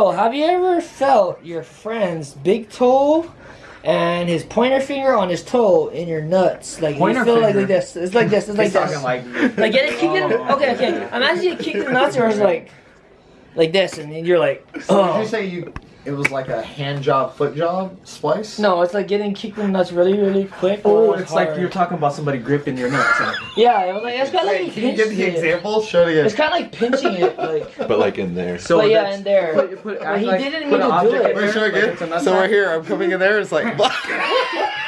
Oh, have you ever felt your friend's big toe and his pointer finger on his toe in your nuts? Like Pointer you feel like, finger? like this. It's like this. It's like He's this. talking like Like get it kicked in. Oh. Okay, okay. Imagine you kick the nuts and it's like, like this, and then you're like, So did oh. you say you? It was like a hand job, foot job splice. No, it's like getting kicked in the nuts really, really quick. Oh, or it's like you're talking about somebody gripping your nuts. huh? Yeah, it was like it's kind of like can you give the it. example? Show it It's kind of like pinching it, like. But like in there. So But yeah, in there. Put, put, But act he like- didn't put mean to do it. Wait, show again. it's so sack. right here, I'm coming in there. It's like.